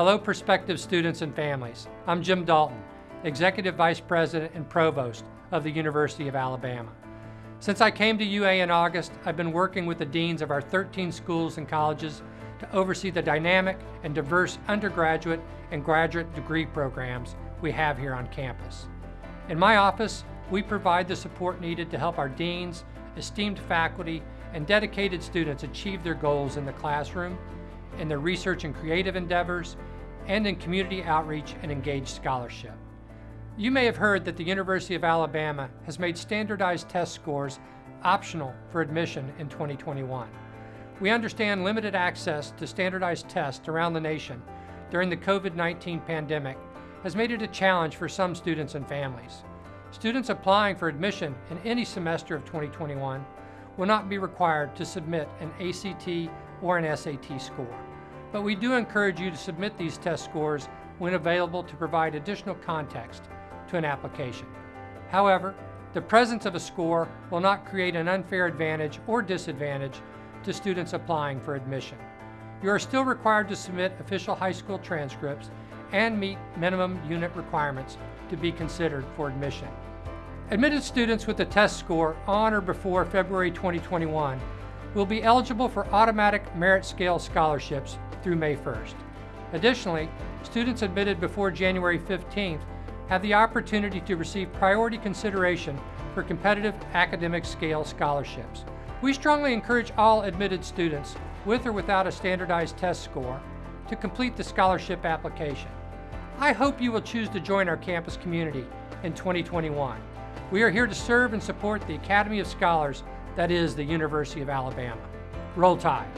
Hello, prospective students and families. I'm Jim Dalton, Executive Vice President and Provost of the University of Alabama. Since I came to UA in August, I've been working with the deans of our 13 schools and colleges to oversee the dynamic and diverse undergraduate and graduate degree programs we have here on campus. In my office, we provide the support needed to help our deans, esteemed faculty, and dedicated students achieve their goals in the classroom, in their research and creative endeavors, and in community outreach and engaged scholarship. You may have heard that the University of Alabama has made standardized test scores optional for admission in 2021. We understand limited access to standardized tests around the nation during the COVID-19 pandemic has made it a challenge for some students and families. Students applying for admission in any semester of 2021 will not be required to submit an ACT or an SAT score. But we do encourage you to submit these test scores when available to provide additional context to an application. However, the presence of a score will not create an unfair advantage or disadvantage to students applying for admission. You are still required to submit official high school transcripts and meet minimum unit requirements to be considered for admission. Admitted students with a test score on or before February 2021 will be eligible for automatic merit scale scholarships through May 1st. Additionally, students admitted before January 15th have the opportunity to receive priority consideration for competitive academic scale scholarships. We strongly encourage all admitted students, with or without a standardized test score, to complete the scholarship application. I hope you will choose to join our campus community in 2021. We are here to serve and support the Academy of Scholars that is the University of Alabama. Roll Tide!